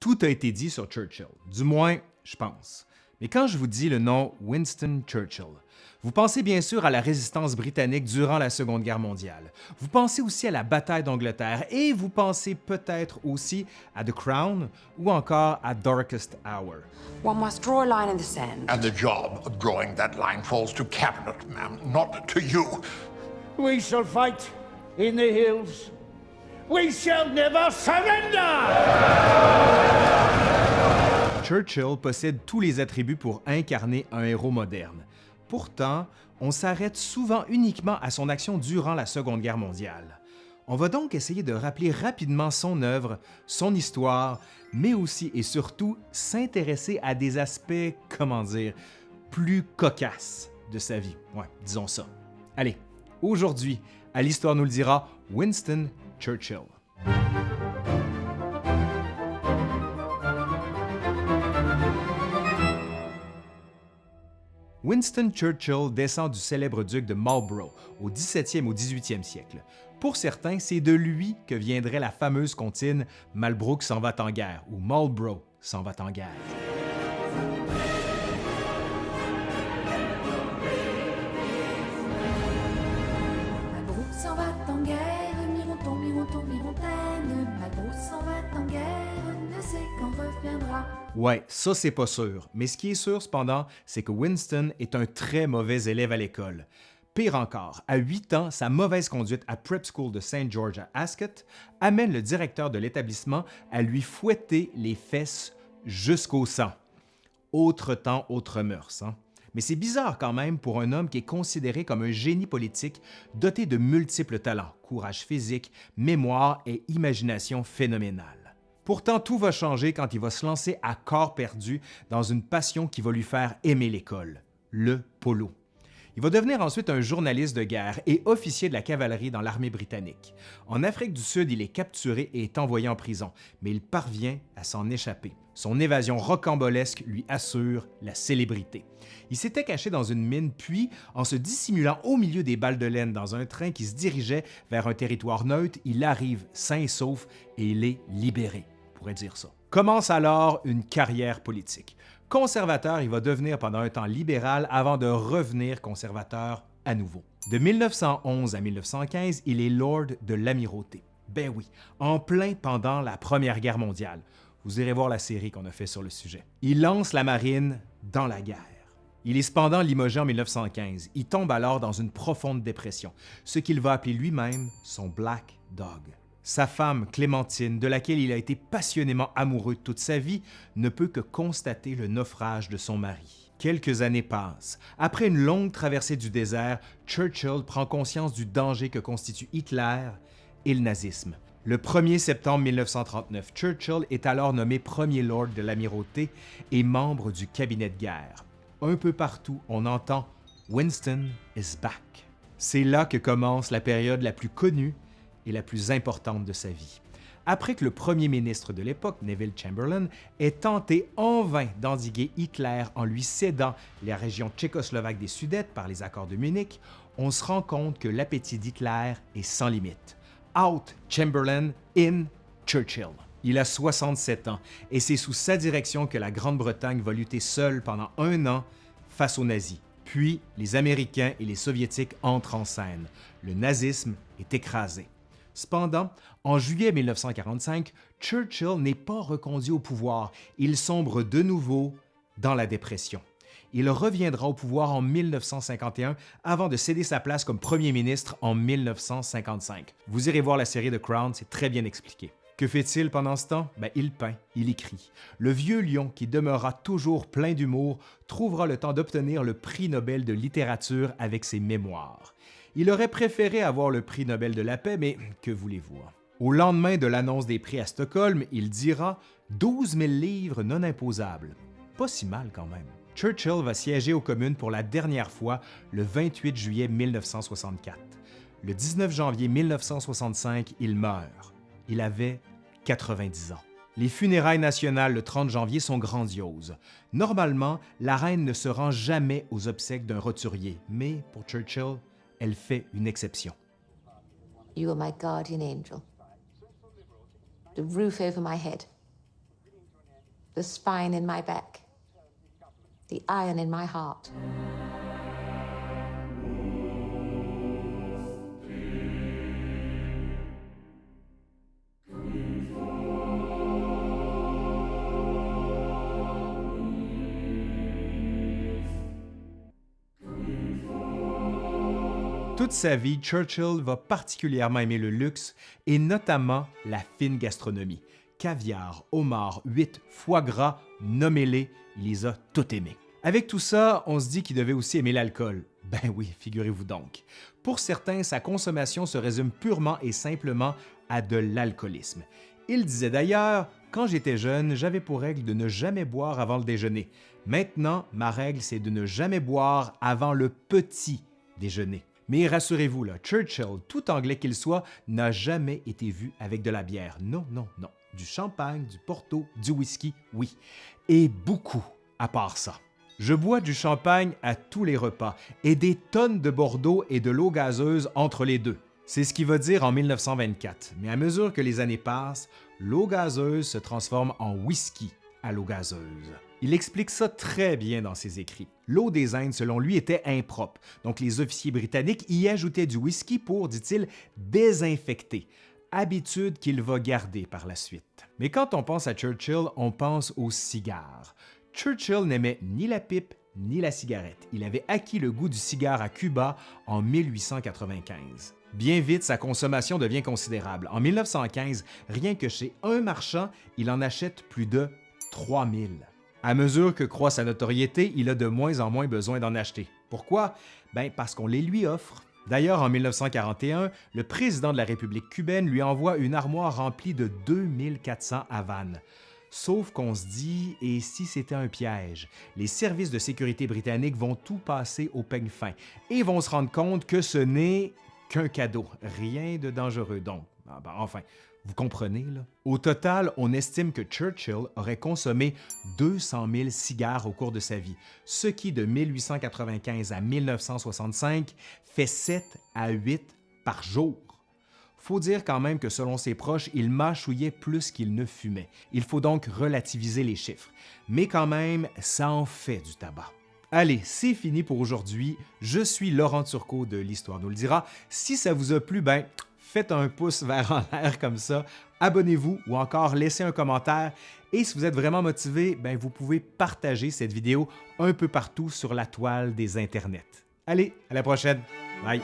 Tout a été dit sur Churchill, du moins, je pense. Mais quand je vous dis le nom Winston Churchill, vous pensez bien sûr à la résistance britannique durant la Seconde Guerre mondiale. Vous pensez aussi à la bataille d'Angleterre et vous pensez peut-être aussi à The Crown ou encore à Darkest Hour. One must draw a line in the sand. And the job of drawing that line falls to Cabinet, ma'am, not to you. We shall fight in the hills. We shall never surrender! Churchill possède tous les attributs pour incarner un héros moderne. Pourtant, on s'arrête souvent uniquement à son action durant la Seconde Guerre mondiale. On va donc essayer de rappeler rapidement son œuvre, son histoire, mais aussi et surtout s'intéresser à des aspects, comment dire, plus cocasses de sa vie. Ouais, disons ça. Allez, aujourd'hui, à l'Histoire nous le dira, Winston Churchill. Winston Churchill descend du célèbre duc de Marlborough au 17e au 18e siècle. Pour certains, c'est de lui que viendrait la fameuse comptine Malbrook s'en va en guerre ou Marlborough s'en va en guerre. S'en va en guerre, Mironton. Ouais, ça c'est pas sûr, mais ce qui est sûr cependant, c'est que Winston est un très mauvais élève à l'école. Pire encore, à 8 ans, sa mauvaise conduite à Prep School de St. George à Ascot amène le directeur de l'établissement à lui fouetter les fesses jusqu'au sang. Autre temps, autre mœurs. Hein? Mais c'est bizarre quand même pour un homme qui est considéré comme un génie politique doté de multiples talents, courage physique, mémoire et imagination phénoménale. Pourtant, tout va changer quand il va se lancer à corps perdu dans une passion qui va lui faire aimer l'école, le polo. Il va devenir ensuite un journaliste de guerre et officier de la cavalerie dans l'armée britannique. En Afrique du Sud, il est capturé et envoyé en prison, mais il parvient à s'en échapper. Son évasion rocambolesque lui assure la célébrité. Il s'était caché dans une mine, puis, en se dissimulant au milieu des balles de laine dans un train qui se dirigeait vers un territoire neutre, il arrive sain et sauf et il est libéré, pourrait dire ça. Commence alors une carrière politique. Conservateur, il va devenir pendant un temps libéral avant de revenir conservateur à nouveau. De 1911 à 1915, il est lord de l'amirauté. Ben oui, en plein pendant la Première Guerre mondiale. Vous irez voir la série qu'on a fait sur le sujet. Il lance la marine dans la guerre. Il est cependant limogé en 1915. Il tombe alors dans une profonde dépression, ce qu'il va appeler lui-même son Black Dog. Sa femme, Clémentine, de laquelle il a été passionnément amoureux toute sa vie, ne peut que constater le naufrage de son mari. Quelques années passent. Après une longue traversée du désert, Churchill prend conscience du danger que constitue Hitler et le nazisme. Le 1er septembre 1939, Churchill est alors nommé premier lord de l'amirauté et membre du cabinet de guerre. Un peu partout, on entend Winston is back. C'est là que commence la période la plus connue et la plus importante de sa vie. Après que le premier ministre de l'époque, Neville Chamberlain, ait tenté en vain d'endiguer Hitler en lui cédant les régions tchécoslovaques des Sudètes par les accords de Munich, on se rend compte que l'appétit d'Hitler est sans limite. Out Chamberlain, in Churchill. Il a 67 ans et c'est sous sa direction que la Grande-Bretagne va lutter seule pendant un an face aux nazis. Puis, les Américains et les Soviétiques entrent en scène. Le nazisme est écrasé. Cependant, en juillet 1945, Churchill n'est pas reconduit au pouvoir. Il sombre de nouveau dans la dépression. Il reviendra au pouvoir en 1951 avant de céder sa place comme premier ministre en 1955. Vous irez voir la série The Crown, c'est très bien expliqué. Que fait-il pendant ce temps? Ben, il peint, il écrit. Le vieux lion, qui demeurera toujours plein d'humour, trouvera le temps d'obtenir le prix Nobel de littérature avec ses mémoires. Il aurait préféré avoir le prix Nobel de la paix, mais que voulez-vous? Au lendemain de l'annonce des prix à Stockholm, il dira 12 000 livres non imposables. Pas si mal quand même. Churchill va siéger aux communes pour la dernière fois le 28 juillet 1964. Le 19 janvier 1965, il meurt. Il avait 90 ans. Les funérailles nationales le 30 janvier sont grandioses. Normalement, la reine ne se rend jamais aux obsèques d'un roturier, mais pour Churchill, elle fait une exception. You are my guardian angel. The roof over my head. the spine in my back, the iron in my heart. Toute sa vie, Churchill va particulièrement aimer le luxe et notamment la fine gastronomie. Caviar, homard, huîtres, foie gras, nommez-les, il les a tout aimés. Avec tout ça, on se dit qu'il devait aussi aimer l'alcool. Ben oui, figurez-vous donc. Pour certains, sa consommation se résume purement et simplement à de l'alcoolisme. Il disait d'ailleurs Quand j'étais jeune, j'avais pour règle de ne jamais boire avant le déjeuner. Maintenant, ma règle, c'est de ne jamais boire avant le petit déjeuner. Mais rassurez-vous, Churchill, tout anglais qu'il soit, n'a jamais été vu avec de la bière. Non, non, non. Du champagne, du porto, du whisky, oui. Et beaucoup à part ça. Je bois du champagne à tous les repas et des tonnes de Bordeaux et de l'eau gazeuse entre les deux. C'est ce qu'il va dire en 1924, mais à mesure que les années passent, l'eau gazeuse se transforme en whisky à l'eau gazeuse. Il explique ça très bien dans ses écrits. L'eau des Indes, selon lui, était impropre, donc les officiers britanniques y ajoutaient du whisky pour, dit-il, désinfecter, habitude qu'il va garder par la suite. Mais quand on pense à Churchill, on pense au cigare. Churchill n'aimait ni la pipe ni la cigarette. Il avait acquis le goût du cigare à Cuba en 1895. Bien vite, sa consommation devient considérable. En 1915, rien que chez un marchand, il en achète plus de 3000. À mesure que croît sa notoriété, il a de moins en moins besoin d'en acheter. Pourquoi? Ben parce qu'on les lui offre. D'ailleurs, en 1941, le président de la République cubaine lui envoie une armoire remplie de 2400 Havanes. Sauf qu'on se dit, et si c'était un piège? Les services de sécurité britanniques vont tout passer au peigne fin et vont se rendre compte que ce n'est qu'un cadeau, rien de dangereux donc. Ah ben, enfin, vous comprenez, là? Au total, on estime que Churchill aurait consommé 200 000 cigares au cours de sa vie, ce qui, de 1895 à 1965, fait 7 à 8 par jour. Faut dire quand même que selon ses proches, il mâchouillait plus qu'il ne fumait. Il faut donc relativiser les chiffres. Mais quand même, ça en fait du tabac. Allez, c'est fini pour aujourd'hui. Je suis Laurent Turcot de l'Histoire nous le dira. Si ça vous a plu, ben faites un pouce vers en l'air comme ça, abonnez-vous ou encore laissez un commentaire. Et si vous êtes vraiment motivé, ben vous pouvez partager cette vidéo un peu partout sur la toile des internets. Allez, à la prochaine. Bye!